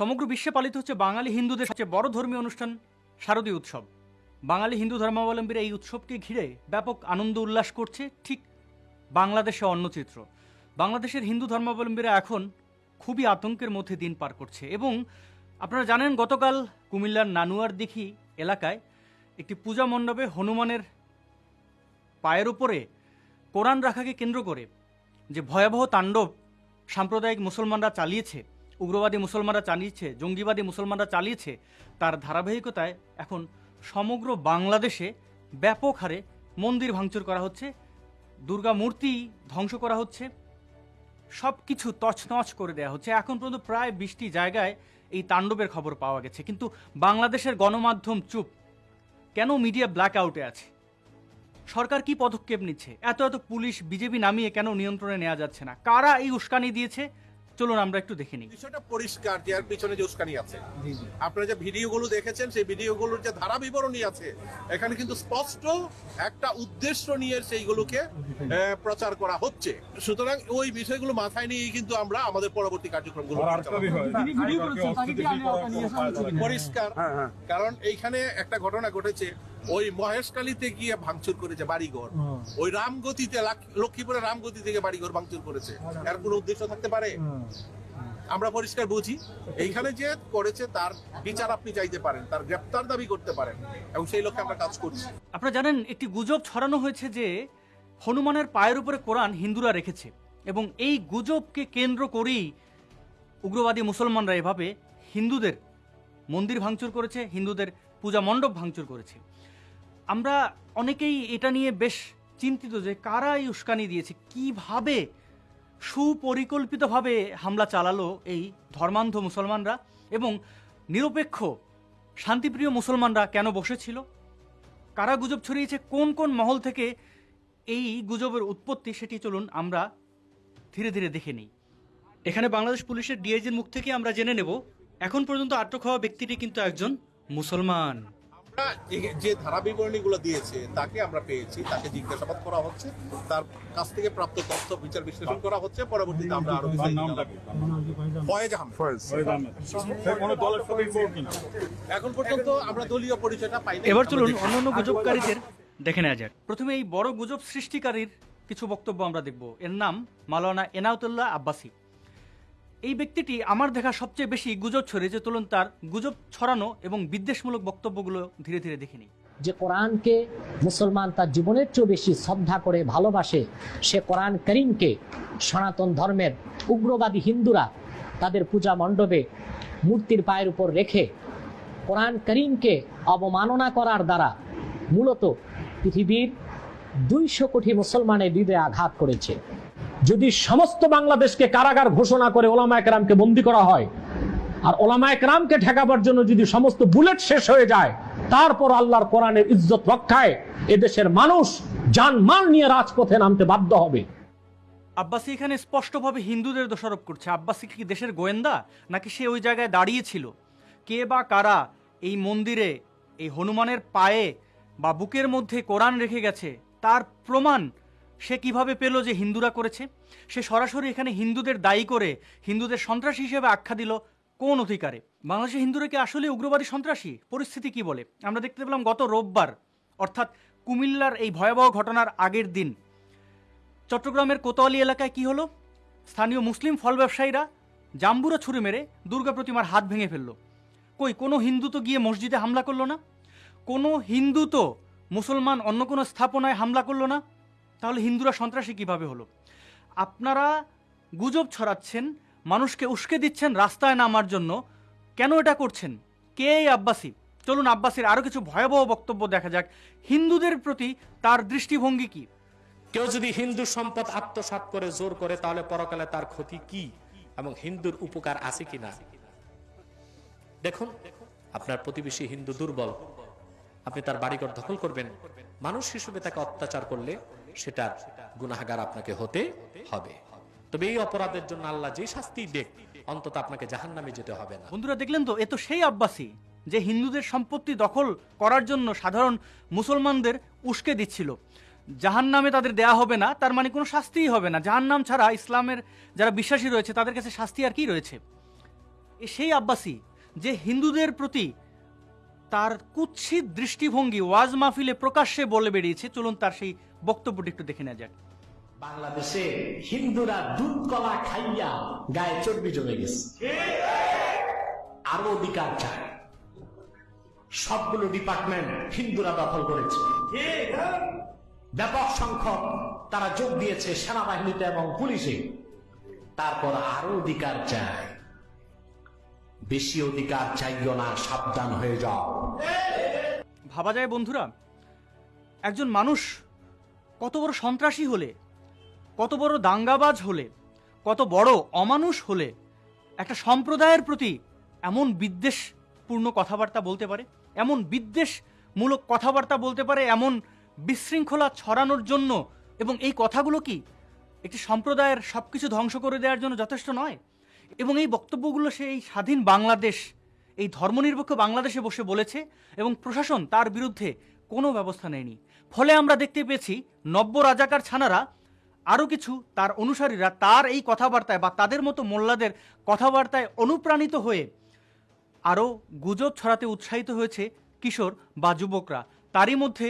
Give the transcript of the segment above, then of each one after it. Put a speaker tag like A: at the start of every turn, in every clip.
A: সমগ্র বিশ্বে পালিত হচ্ছে বাঙালি হিন্দুদের সবচেয়ে বড় ধর্মীয় অনুষ্ঠান, শারদীয় উৎসব। বাঙালি হিন্দু ধর্মাবলম্বীরা এই উৎসবকে ঘিরে ব্যাপক আনন্দ উল্লাস করছে ঠিক বাংলাদেশে অন্য চিত্র। বাংলাদেশের হিন্দু ধর্মাবলম্বীরা এখন খুবই আতঙ্কের মধ্যে দিন পার করছে এবং আপনারা জানেন গতকাল কুমিল্লার নানুয়ার দিঘি এলাকায় একটি পূজা মণ্ডপে হনুমানের পায়ের উপরে কোরআন রাখাকে কেন্দ্র করে যে ভয়াবহ তাণ্ডব সাম্প্রদায়িক মুসলমানরা চালিয়েছে উগ্রবাদী মুসলমানরা চালিয়েছে, জঙ্গিবাদী মুসলমানরা চালিয়েছে, তার ধারাবাহিকতায় এখন সমগ্র বাংলাদেশে ব্যাপক হারে মন্দির ভাঙচুর করা হচ্ছে, দুর্গা মূর্তি ধ্বংস করা হচ্ছে সব কিছু তছনছ করে দেওয়া হচ্ছে। এখন পর্যন্ত প্রায় বিশটি জায়গায় এই তাণ্ডবের খবর পাওয়া গেছে। কিন্তু বাংলাদেশের গণমাধ্যম চুপ। কেন মিডিয়া ব্ল্যাক আউটে আছে? সরকার কি পদক্ষেপ নিচ্ছে? এত এত পুলিশ, বিজেপি নামিয়ে কেন নিয়ন্ত্রণে নেওয়া যাচ্ছে না? কারা এই উস্কানি দিয়েছে? চলুন আমরা একটু দেখে নিই।
B: বিষয়টা পরিষ্কার যে পিছনে যে উস্কানি আছে। আপনারা যে ভিডিওগুলো দেখেছেন সেই ভিডিওগুলোর যে ধারা বিবরণী আছে এখানে কিন্তু স্পষ্ট একটা উদ্দেশ্য নিয়ে সেইগুলোকে আহ, প্রচার করা হচ্ছে। সুতরাং ওই বিষয়গুলো মাথায় নিয়ে কিন্তু আমরা আমাদের পরবর্তী কার্যক্রমগুলো। পরিষ্কার। কারণ এইখানে একটা ঘটনা ঘটেছে। ওই মহেশকালীতে গিয়ে ভাঙচুর করেছে বাড়িঘর। ওই রামগতিতে লাক- লক্ষ্মীপুরে রামগতি থেকে বাড়িঘর ভাঙচুর করেছে। এর কোনো উদ্দেশ্য থাকতে পারে? আমরা পরিষ্কার বুঝি। এইখানে যে করেছে তার বিচার আপনি চাইতে পারেন তার গ্রেপ্তার দাবি করতে পারেন এবং সেই লক্ষ্যে আমরা কাজ করছি।
A: আপনারা জানেন একটি গুজব ছড়ানো হয়েছে যে হনুমানের পায়ের উপরে কোরআন হিন্দুরা রেখেছে এবং এই গুজবকে কেন্দ্র করেই উগ্রবাদী মুসলমানরা এভাবে হিন্দুদের মন্দির ভাঙচুর করেছে হিন্দুদের পূজা মণ্ডপ ভাঙচুর করেছে। আমরা অনেকেই এটা নিয়ে বেশ চিন্তিত যে কারা এই উস্কানি দিয়েছে, কীভাবে সুপরিকল্পিতভাবে হামলা চালালো এই ধর্মান্ধ মুসলমানরা এবং নিরপেক্ষ, শান্তিপ্রিয় মুসলমানরা কেন বসেছিল? কারা গুজব ছড়িয়েছে? কোন কোন মহল থেকে এই গুজবের উৎপত্তি? সেটি চলুন আমরা ধীরে ধীরে দেখে নিই। এখানে বাংলাদেশ পুলিশের ডিআইজির মুখ থেকে আমরা জেনে নেব, এখন পর্যন্ত আটক হওয়া ব্যক্তিটি কিন্তু একজন মুসলমান।
B: যে- ধারা বিবরণীগুলো দিয়েছে তাকে আমরা পেয়েছি তাকে জিজ্ঞাসাবাদ করা হচ্ছে তার কাছ থেকে প্রাপ্ত তথ্য বিচার বিশ্লেষণ করা হচ্ছে পরবর্তীতে আমরা আরও ফয়েজ? এখন পর্যন্ত আমরা দলীয় পরিচয়টা পাই
A: এবার চলুন অন্যান্য গুজবকারীদের দেখে নেওয়া যাক। প্রথমে এই বড় গুজব সৃষ্টিকারীর কিছু বক্তব্য আমরা দেখব। এর নাম মালানা এনাউতুল্লাহ আব্বাসি। এই ব্যক্তিটি আমার দেখা সবচেয়ে বেশি গুজব ছড়িয়েছে চলুন তার গুজব ছড়ানো এবং বিদ্বেষমূলক বক্তব্যগুলো ধীরে ধীরে দেখে নিই
C: যে কোরআনকে মুসলমান তার জীবনের চেয়েও বেশি শ্রদ্ধা করে ভালোবাসে, সে কোরআন করিমকে সনাতন ধর্মের উগ্রবাদী হিন্দুরা তাদের পূজা মণ্ডপে মূর্তির পায়ের উপর রেখে কোরআন করিমকে অবমাননা করার দ্বারা মূলত পৃথিবীর দুইশো কোটি মুসলমানের হৃদয়ে আঘাত করেছে। যদি সমস্ত বাংলাদেশকে কারাগার ঘোষণা করে ওলামা একরামকে বন্দী করা হয়, আর ওলামা একরামকে ঠেকাবার জন্য যদি সমস্ত বুলেট শেষ হয়ে যায়, তারপর আল্লাহর কোরআনের ইজ্জত রক্ষায় এদেশের মানুষ জানমাল নিয়ে রাজপথে নামতে বাধ্য হবে।
A: আব্বাসি এখানে স্পষ্টভাবে হিন্দুদের দোষারোপ করছে। আব্বাসি কি দেশের গোয়েন্দা? নাকি সে ওই জায়গায় দাঁড়িয়েছিল কে বা কারা এই মন্দিরে, এই হনুমানের পায়ে বা বুকের মধ্যে কোরআন রেখে গেছে? তার প্রমাণ সে কীভাবে পেল যে হিন্দুরা করেছে? সে সরাসরি এখানে হিন্দুদের দায়ী করে হিন্দুদের সন্ত্রাসী হিসেবে আখ্যা দিল কোন অধিকারে? বাংলাদেশের হিন্দুরা কি আসলে উগ্রবাদী সন্ত্রাসী? পরিস্থিতি কি বলে? আমরা দেখতে পেলাম গত রোববার, অর্থাৎ কুমিল্লার এই ভয়াবহ ঘটনার আগের দিন, চট্টগ্রামের কোতোয়ালি এলাকায় কি হলো? স্থানীয় মুসলিম ফল ব্যবসায়ীরা জাম্বুরা ছুরি মেরে দুর্গা প্রতিমার হাত ভেঙে ফেলল। কই, কোনো হিন্দু তো গিয়ে মসজিদে হামলা করল না? কোনো হিন্দু তো মুসলমান অন্য কোনো স্থাপনায় হামলা করল না? তাহলে হিন্দুরা সন্ত্রাসী কীভাবে হলো? আপনারা গুজব ছড়াচ্ছেন, মানুষকে উস্কে দিচ্ছেন রাস্তায় নামার জন্য। কেন এটা করছেন? কে আব্বাসি? চলুন আব্বাসির আরও কিছু ভয়াবহ বক্তব্য দেখা যাক। হিন্দুদের প্রতি তার দৃষ্টিভঙ্গি কি?
D: কেউ যদি হিন্দু সম্পদ আত্মসাৎ করে, জোর করে, তাহলে পরকালে তার ক্ষতি কি? এবং হিন্দুর উপকার আছে কি না দেখুন, আপনার প্রতিবেশী হিন্দু দুর্বল। আপনি তার বাড়িঘর দখল করবেন। মানুষ হিসেবে তাকে অত্যাচার করলে সেটার গুনাহগার আপনাকে হতে হবে। তবে এই অপরাধের জন্য আল্লাহ যে শাস্তি দেখ, অন্তত আপনাকে জাহান্নামে যেতে হবে না।
A: বন্ধুরা, দেখলেন তো? এ তো সেই আব্বাসী যে হিন্দুদের সম্পত্তি দখল করার জন্য সাধারণ মুসলমানদের উস্কে দিচ্ছিল। জাহান নামে তাদের দেয়া হবে না, তার মানে কোনো শাস্তিই হবে না। জাহান নাম ছাড়া ইসলামের যারা বিশ্বাসী রয়েছে, তাদের কাছে শাস্তি আর কি রয়েছে? এ সেই আব্বাসী যে হিন্দুদের প্রতি তার কুৎসিত দৃষ্টিভঙ্গি ওয়াজ মাহফিলে প্রকাশ্যে বলে বেরিয়েছে। চলুন তার সেই বক্তব্যটি একটু দেখে নেওয়া যাক।
C: বাংলাদেশে হিন্দুরা দুধ, কলা খাইয়া গায়ে চর্বি জমে গেছে। আরও অধিকার চায়। সবগুলো ডিপার্টমেন্ট হিন্দুরা দখল করেছে। ব্যাপক সংখ্যক তারা যোগ দিয়েছে সেনাবাহিনীতে এবং পুলিশে। তারপর আরও অধিকার চায়। বেশি অধিকার চাইও না, সাবধান হয়ে যাও।
A: ভাবা যায় বন্ধুরা? একজন মানুষ কত বড় সন্ত্রাসী হলে, কত বড় দাঙ্গাবাজ হলে, কত বড় অমানুষ হলে একটা সম্প্রদায়ের প্রতি এমন বিদ্বেষপূর্ণ কথাবার্তা বলতে পারে, এমন বিদ্বেষমূলক কথাবার্তা বলতে পারে, এমন বিশৃঙ্খলা ছড়ানোর জন্য এবং এই কথাগুলো কি একটি সম্প্রদায়ের সব কিছু ধ্বংস করে দেওয়ার জন্য যথেষ্ট নয়? এবং এই বক্তব্যগুলো সে এই স্বাধীন বাংলাদেশ এই ধর্মনিরপেক্ষ বাংলাদেশে বসে বলেছে এবং প্রশাসন তার বিরুদ্ধে কোনো ব্যবস্থা নেয়নি। ফলে আমরা দেখতে পেয়েছি নব্য রাজাকার ছানারা, আরও কিছু তার অনুসারীরা তার এই কথাবার্তায় বা তাদের মতো মোল্লাদের কথাবার্তায় অনুপ্রাণিত হয়ে আরও গুজব ছড়াতে উৎসাহিত হয়েছে কিশোর বা যুবকরা। তারই মধ্যে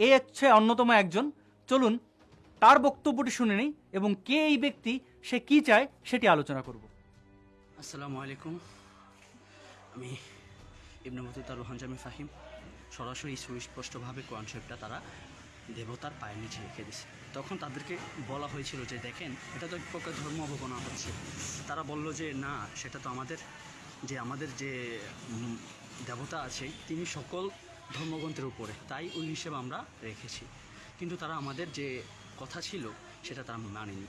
A: এ হচ্ছে অন্যতম একজন। চলুন তার বক্তব্যটি শুনে নিই এবং কে এই ব্যক্তি, সে কি চায় সেটি আলোচনা করব।
E: আসসালামু আলাইকুম। আমি ইবনে মতুতা রোহান জামি ফাহিম সরাসরি সুস্পষ্টভাবে কোরআন শরীফটা তারা দেবতার পায়ের নিচে রেখে দিছে। তখন তাদেরকে বলা হয়েছিল যে, দেখেন, এটা তো এক প্রকার ধর্ম অবগণনা হচ্ছে। তারা বলল যে, না, সেটা তো আমাদের, যে আমাদের যে দেবতা আছে, তিনি সকল ধর্মগ্রন্থের উপরে, তাই ওই হিসেবে আমরা রেখেছি। কিন্তু তারা আমাদের যে কথা ছিল, সেটা তারা মানেনি।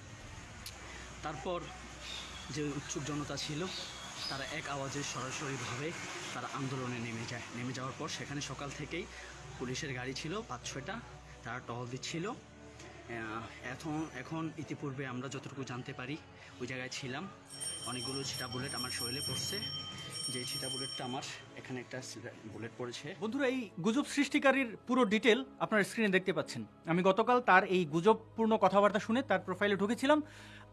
E: তারপর যে উৎসুক জনতা ছিল তারা এক আওয়াজে সরাসরিভাবে তারা আন্দোলনে নেমে যায়। নেমে যাওয়ার পর সেখানে সকাল থেকেই পুলিশের গাড়ি ছিল, পাঁচ ছয়টা তারা টহল দিচ্ছিল। এখন এখন ইতিপূর্বে আমরা যতটুকু জানতে পারি, ওই জায়গায় ছিলাম। অনেকগুলো ছিটা বুলেট আমার শরীরে পড়ছে। যে ছিটা বুলেটটা আমার এখানে একটা বুলেট পড়েছে।
A: বন্ধুরা, এই গুজব সৃষ্টিকারীর পুরো ডিটেল আপনার স্ক্রিনে দেখতে পাচ্ছেন। আমি গতকাল তার এই গুজবপূর্ণ কথাবার্তা শুনে তার প্রোফাইলে ঢুকেছিলাম।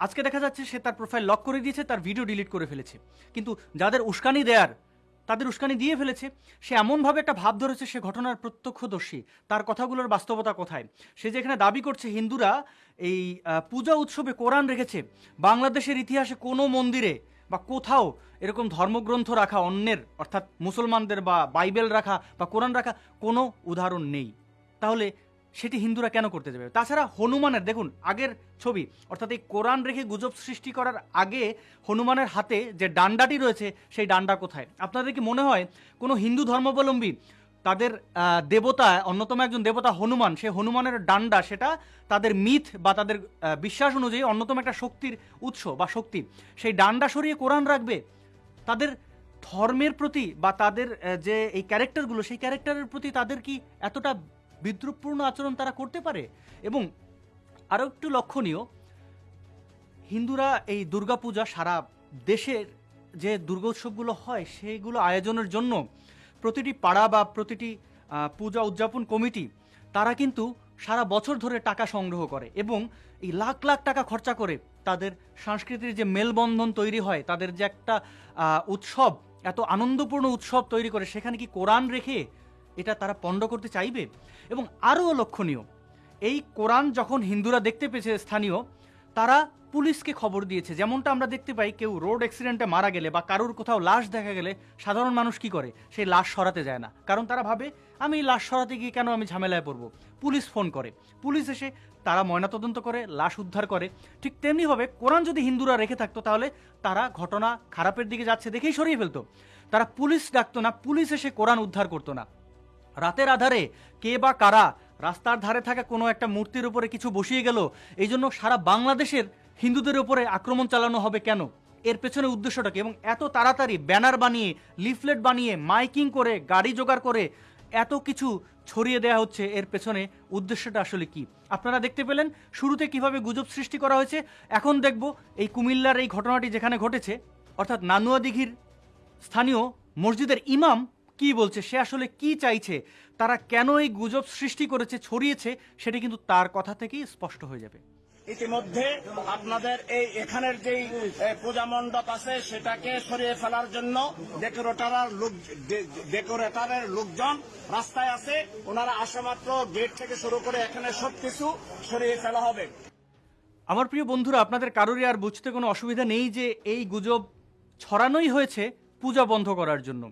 A: আজকে দেখা যাচ্ছে সে তার প্রোফাইল লক করে দিয়েছে, তার ভিডিও ডিলিট করে ফেলেছে। কিন্তু যাদের উস্কানি দেয়ার, তাদের উস্কানি দিয়ে ফেলেছে, সে এমনভাবে একটা ভাব ধরেছে সে ঘটনার প্রত্যক্ষদর্শী। তার কথাগুলোর বাস্তবতা কোথায়? সে যেখানে দাবি করছে, হিন্দুরা এই পূজা উৎসবে কোরআন রেখেছে। বাংলাদেশের ইতিহাসে কোনো মন্দিরে বা কোথাও এরকম ধর্মগ্রন্থ রাখা, অন্যের, অর্থাৎ মুসলমানদের বা বাইবেল রাখা বা কোরআন রাখা কোনো উদাহরণ নেই। তাহলে সেটি হিন্দুরা কেন করতে যাবে? তাছাড়া হনুমানের, দেখুন, আগের ছবি, অর্থাৎ এই কোরআন রেখে গুজব সৃষ্টি করার আগে হনুমানের হাতে যে ডান্ডাটি রয়েছে, সেই ডান্ডা কোথায়? আপনাদের কি মনে হয় কোনো হিন্দু ধর্মাবলম্বী তাদের দেবতা, অন্যতম একজন দেবতা হনুমান, সে হনুমানের ডান্ডা, সেটা তাদের মিথ বা তাদের বিশ্বাস অনুযায়ী অন্যতম একটা শক্তির উৎস বা শক্তি। সেই ডান্ডা সরিয়ে কোরআন রাখবে, তাদের ধর্মের প্রতি বা তাদের যে এই ক্যারেক্টারগুলো, সেই ক্যারেক্টারের প্রতি তাদের কি এতটা বিদ্রুপপূর্ণ আচরণ তারা করতে পারে? এবং আরও একটু লক্ষণীয়, হিন্দুরা এই দুর্গাপূজা সারা দেশের যে দুর্গোৎসবগুলো হয় সেইগুলো আয়োজনের জন্য প্রতিটি পাড়া বা প্রতিটি পূজা উদযাপন কমিটি, তারা কিন্তু সারা বছর ধরে টাকা সংগ্রহ করে এবং এই লাখ লাখ টাকা খরচা করে তাদের সংস্কৃতির যে মেলবন্ধন তৈরি হয়, তাদের যে একটা উৎসব, এত আনন্দপূর্ণ উৎসব তৈরি করে, সেখানে কি কোরআন রেখে এটা তারা পণ্ড করতে চাইবে? এবং আরও লক্ষণীয়, এই কোরআন যখন হিন্দুরা দেখতে পেয়েছে স্থানীয় তারা পুলিশকে খবর দিয়েছে। যেমনটা আমরা দেখতে পাই, কেউ রোড অ্যাক্সিডেন্টে মারা গেলে বা কারোর কোথাও লাশ দেখা গেলে সাধারণ মানুষ কি করে? সেই লাশ সরাতে যায় না। কারণ তারা ভাবে, আমি লাশ সরাতে গিয়ে কেন আমি ঝামেলায় পড়ব? পুলিশ ফোন করে। পুলিশ এসে তারা ময়নাতদন্ত করে, লাশ উদ্ধার করে। ঠিক তেমনিভাবে কোরআন যদি হিন্দুরা রেখে থাকতো, তাহলে তারা ঘটনা খারাপের দিকে যাচ্ছে দেখেই সরিয়ে ফেলতো। তারা পুলিশ ডাকতো না, পুলিশ এসে কোরআন উদ্ধার করতো না। রাতের আধারে কে বা কারা রাস্তার ধারে থাকা কোনো একটা মূর্তির উপরে কিছু বসিয়ে গেল। এই জন্য সারা বাংলাদেশের হিন্দুদের উপরে আক্রমণ চালানো হবে কেন? এর পেছনে উদ্দেশ্যটা কি? এবং এত তাড়াতাড়ি ব্যানার বানিয়ে, লিফলেট বানিয়ে, মাইকিং করে, গাড়ি জোগাড় করে এত কিছু ছড়িয়ে দেওয়া হচ্ছে, এর পেছনে উদ্দেশ্যটা আসলে কি? আপনারা দেখতে পেলেন শুরুতে কীভাবে গুজব সৃষ্টি করা হয়েছে। এখন দেখব এই কুমিল্লার এই ঘটনাটি যেখানে ঘটেছে, অর্থাৎ নানুয়া দিঘির স্থানীয় মসজিদের ইমাম কি বলছে, সে আসলে কি চাইছে? তারা কেন এই গুজব সৃষ্টি করেছে ছড়িয়েছে সেটি কিন্তু তার কথা থেকেই স্পষ্ট হয়ে যাবে।
F: ইতিমধ্যে আপনাদের এই এখানের যেই পূজা মণ্ডপ আছে সেটাকে সরিয়ে ফেলার জন্য ডেকোরেটারের লোক ডেকোরেটরের লোকজন রাস্তায় আছে। ওনারা আসা মাত্র গেট থেকে শুরু করে এখানে সবকিছু সরিয়ে ফেলা হবে।
A: আমার প্রিয় বন্ধুরা আপনাদের কারোরই আর বুঝতে কোনো অসুবিধা নেই যে এই গুজব ছড়ানোই হয়েছে পূজা বন্ধ করার জন্য।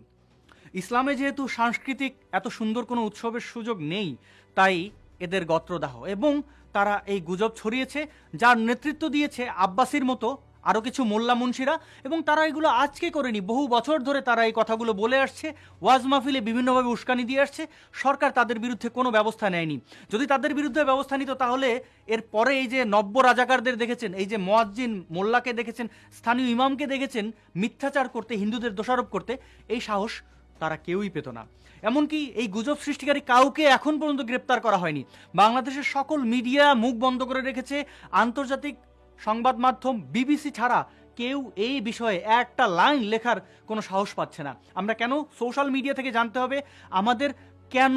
A: ইসলামে যেহেতু সাংস্কৃতিক এত সুন্দর কোনো উৎসবের সুযোগ নেই, তাই এদের গত্রদাহ এবং তারা এই গুজব ছড়িয়েছে, যার নেতৃত্ব দিয়েছে আব্বাসির মতো আরও কিছু মোল্লা মুন্সিরা এবং তারা এগুলো আজকে করেনি। বহু বছর ধরে তারা এই কথাগুলো বলে আসছে, ওয়াজ মাহফিলে বিভিন্নভাবে উস্কানি দিয়ে আসছে, সরকার তাদের বিরুদ্ধে কোনো ব্যবস্থা নেয়নি। যদি তাদের বিরুদ্ধে ব্যবস্থা নিত তাহলে এর পরে এই যে নব্য রাজাকারদের দেখেছেন, এই যে মোয়াজ্জিন মোল্লাকে দেখেছেন, স্থানীয় ইমামকে দেখেছেন, মিথ্যাচার করতে, হিন্দুদের দোষারোপ করতে, এই সাহস তারা কেউই পেত না। এমনকি এই গুজব সৃষ্টিকারী কাউকে এখন পর্যন্ত গ্রেপ্তার করা হয়নি। বাংলাদেশের সকল মিডিয়া মুখ বন্ধ করে রেখেছে আন্তর্জাতিক সংবাদ মাধ্যম বিবিসি ছাড়া কেউ এই বিষয়ে একটা লাইন লেখার কোনো সাহস পাচ্ছে না। আমরা কেন সোশ্যাল মিডিয়া থেকে জানতে হবে? আমাদের কেন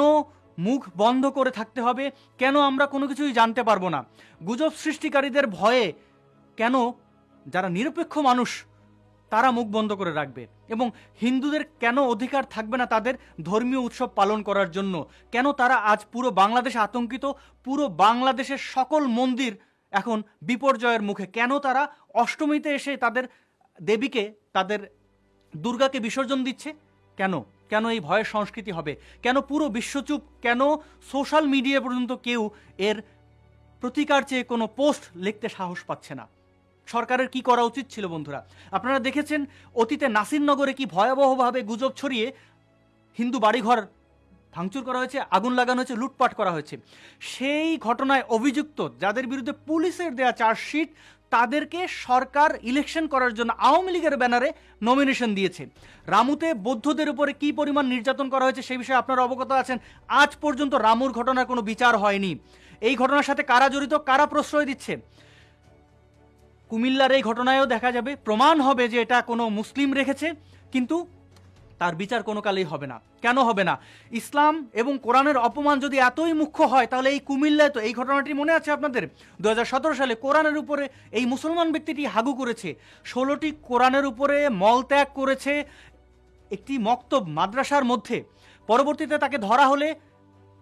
A: মুখ বন্ধ করে থাকতে হবে? কেন আমরা কোনো কিছুই জানতে পারব না? গুজব সৃষ্টিকারীদের ভয়ে কেন যারা নিরপেক্ষ মানুষ তারা মুখ বন্ধ করে রাখবে এবং হিন্দুদের কেন অধিকার থাকবে না তাদের ধর্মীয় উৎসব পালন করার জন্য? কেন তারা আজ পুরো বাংলাদেশে আতঙ্কিত? পুরো বাংলাদেশের সকল মন্দির এখন বিপর্যয়ের মুখে। কেন তারা অষ্টমীতে এসে তাদের দেবীকে, তাদের দুর্গাকে বিসর্জন দিচ্ছে? কেন? কেন এই ভয়ের সংস্কৃতি হবে? কেন পুরো বিশ্বচুপ? কেন সোশ্যাল মিডিয়া পর্যন্ত কেউ এর প্রতিকার চেয়ে কোনো পোস্ট লিখতে সাহস পাচ্ছে না? সরকারের কি করা উচিত ছিল বন্ধুরা? আপনারা দেখেছেন অতীতে নাসিরনগরে কি ভয়াবহভাবে গুজব ছড়িয়ে হিন্দু বাড়িঘর ভাঙচুর করা হয়েছে, আগুন লাগানো হয়েছে, লুটপাট করা হয়েছে? সেই ঘটনায় অভিযুক্ত যাদের বিরুদ্ধে পুলিশের দেয়া চার্জশিট, তাদেরকে সরকার ইলেকশন করার জন্য আওয়ামী লীগের ব্যানারে নমিনেশন দিয়েছে। রামুতে বৌদ্ধদের উপরে কি পরিমাণ নির্যাতন করা হয়েছে সেই বিষয়ে আপনারা অবগত আছেন। আজ পর্যন্ত রামুর ঘটনার কোনো বিচার হয়নি। এই ঘটনার সাথে কারা জড়িত, কারা প্রশ্রয় দিচ্ছে? কুমিল্লার এই ঘটনায়ও দেখা যাবে, প্রমাণ হবে যে এটা কোনো মুসলিম রেখেছে, কিন্তু তার বিচার কোনো কালেই হবে না। কেন হবে না? ইসলাম এবং কোরআনের অপমান যদি এতই মুখ্য হয়, তাহলে এই কুমিল্লায় তো এই ঘটনাটি মনে আছে আপনাদের? দু হাজার সতেরো সালে কোরআনের উপরে এই মুসলমান ব্যক্তিটি হাগু করেছে। ষোলোটি কোরআনের উপরে মলত্যাগ করেছে একটি মক্তব মাদ্রাসার মধ্যে। পরবর্তীতে তাকে ধরা হলে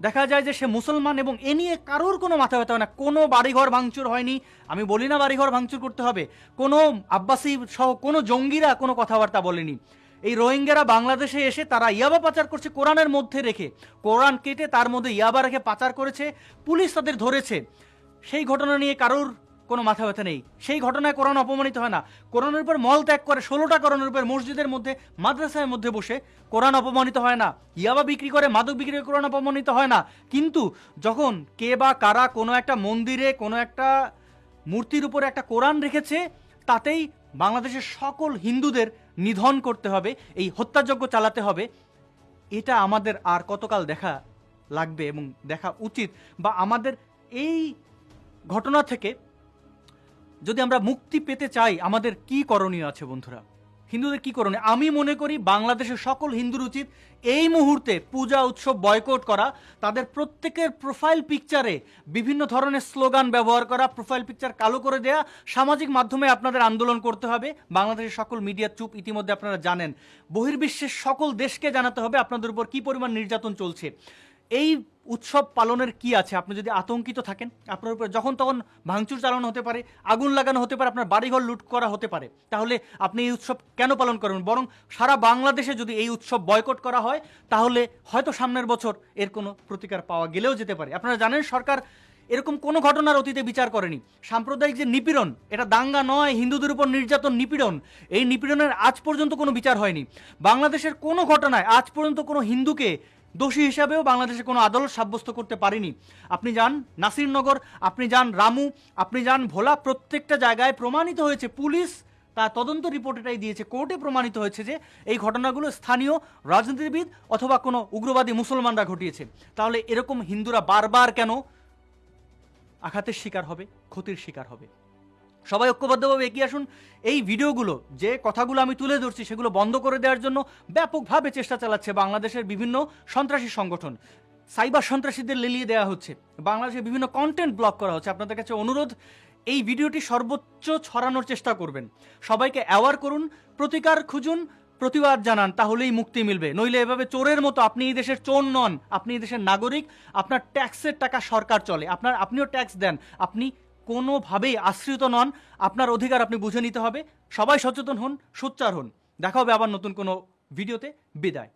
A: দেখা যায় যে সে মুসলমান এবং এ নিয়ে কারোর কোনো মাথা ব্যথা হয় না। কোনো বাড়িঘর ভাঙচুর হয়নি। আমি বলি না বাড়িঘর ভাঙচুর করতে হবে। কোনো আব্বাসী সহ কোনো জঙ্গিরা কোনো কথাবার্তা বলেনি। এই রোহিঙ্গারা বাংলাদেশে এসে তারা ইয়াবা পাচার করছে কোরআনের মধ্যে রেখে। কোরআন কেটে তার মধ্যে ইয়াবা রেখে পাচার করেছে। পুলিশ তাদের ধরেছে। সেই ঘটনা নিয়ে কারোর কোনো মাথা ব্যথা নেই। সেই ঘটনায় কোরআন অপমানিত হয় না। কোরআনের উপর মল ত্যাগ করে ষোলোটা কোরআনের উপর মসজিদের মধ্যে, মাদ্রাসার মধ্যে বসে কোরআন অপমানিত হয় না। ইয়াবা বিক্রি করে, মাদক বিক্রি করে কোরআন অপমানিত হয় না। কিন্তু যখন কে বা কারা কোনো একটা মন্দিরে, কোনো একটা মূর্তির উপরে একটা কোরআন রেখেছে, তাতেই বাংলাদেশের সকল হিন্দুদের নিধন করতে হবে, এই হত্যাযজ্ঞ চালাতে হবে। এটা আমাদের আর কতকাল দেখা লাগবে এবং দেখা উচিত বা আমাদের এই ঘটনা থেকে যদি আমরা মুক্তি পেতে চাই, আমাদের কি করণীয় আছে বন্ধুরা? হিন্দুদের কি করণীয়? আমি মনে করি বাংলাদেশের সকল হিন্দুর উচিত এই মুহূর্তে পূজা, উৎসব বয়কট করা, তাদের প্রত্যেকের প্রোফাইল পিকচারে বিভিন্ন ধরনের স্লোগান ব্যবহার করা প্রোফাইল পিকচার কালো করে দেয়া, সামাজিক মাধ্যমে আপনাদের আন্দোলন করতে হবে। বাংলাদেশের সকল মিডিয়া চুপ ইতিমধ্যে আপনারা জানেন। বহির্বিশ্বের সকল দেশকে জানাতে হবে আপনাদের উপর কি পরিমাণ নির্যাতন চলছে। এই উৎসব পালনের কি আছে? আপনি যদি আতঙ্কিত থাকেন, আপনার উপর যখন তখন ভাঙচুর চালানো হতে পারে, আগুন লাগানো হতে পারে, আপনার বাড়িঘর লুট করা হতে পারে, তাহলে আপনি এই উৎসব কেন পালন করবেন? বরং সারা বাংলাদেশে যদি এই উৎসব বয়কট করা হয়, তাহলে হয়তো সামনের বছর এর কোনো প্রতিকার পাওয়া গেলেও যেতে পারে। আপনারা জানেন, সরকার এরকম কোনো ঘটনার অতীতে বিচার করেনি। সাম্প্রদায়িক যে নিপীড়ন, এটা দাঙ্গা নয়, হিন্দুদের উপর নির্যাতন, নিপীড়ন, এই নিপীড়নের আজ পর্যন্ত কোনো বিচার হয়নি। বাংলাদেশের কোনো ঘটনায় আজ পর্যন্ত কোনো হিন্দুকে দোষী হিসাবেও বাংলাদেশে কোনো আদালত সাব্যস্ত করতে পারেনি। আপনি যান নাসিরনগর, আপনি যান রামু, আপনি যান ভোলা, প্রত্যেকটা জায়গায় প্রমাণিত হয়েছে পুলিশ তার তদন্ত রিপোর্ট এটাই দিয়েছে। কোর্টে প্রমাণিত হয়েছে যে এই ঘটনাগুলো স্থানীয় রাজনীতিবিদ অথবা কোনো উগ্রবাদী মুসলমানরা ঘটিয়েছে। তাহলে এরকম হিন্দুরা বারবার কেন? আঘাতের শিকার হবে, ক্ষতির শিকার হবে। সবাই ঐক্যবদ্ধভাবে এগিয়ে আসুন। এই ভিডিওগুলো, যে কথাগুলো আমি তুলে ধরছি, সেগুলো বন্ধ করে দেওয়ার জন্য ব্যাপকভাবে চেষ্টা চালাচ্ছে বাংলাদেশের বিভিন্ন সন্ত্রাসী সংগঠন। সাইবার সন্ত্রাসীদের লেলিয়ে দেওয়া হচ্ছে। বাংলাদেশে বিভিন্ন কন্টেন্ট ব্লক করা হচ্ছে। আপনাদের কাছে অনুরোধ, এই ভিডিওটি সর্বোচ্চ ছড়ানোর চেষ্টা করবেন। সবাইকে অ্যাওয়ার করুন, প্রতিকার খুঁজুন, প্রতিবাদ জানান, তাহলেই মুক্তি মিলবে। নইলে এভাবে চোরের মতো আপনি এই দেশের চোর নন, আপনি এই দেশের নাগরিক, আপনার ট্যাক্সের টাকা সরকার চলে। আপনার, আপনিও ট্যাক্স দেন, আপনি কোনোভাবেই আশ্রিত নন। আপনার অধিকার আপনি বুঝে নিতে হবে। সবাই সচেতন হন, সোচ্চার হন। দেখা হবে আবার নতুন কোনো ভিডিওতে। বিদায়।